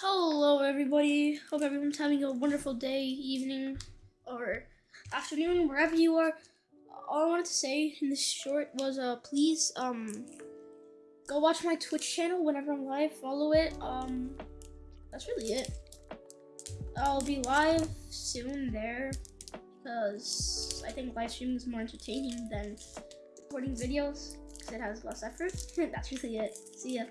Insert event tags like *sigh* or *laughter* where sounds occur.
Hello, everybody. Hope everyone's having a wonderful day, evening, or afternoon, wherever you are. All I wanted to say in this short was, uh, please, um, go watch my Twitch channel whenever I'm live. Follow it. Um, that's really it. I'll be live soon there because I think live streaming is more entertaining than recording videos because it has less effort. *laughs* that's really it. See ya.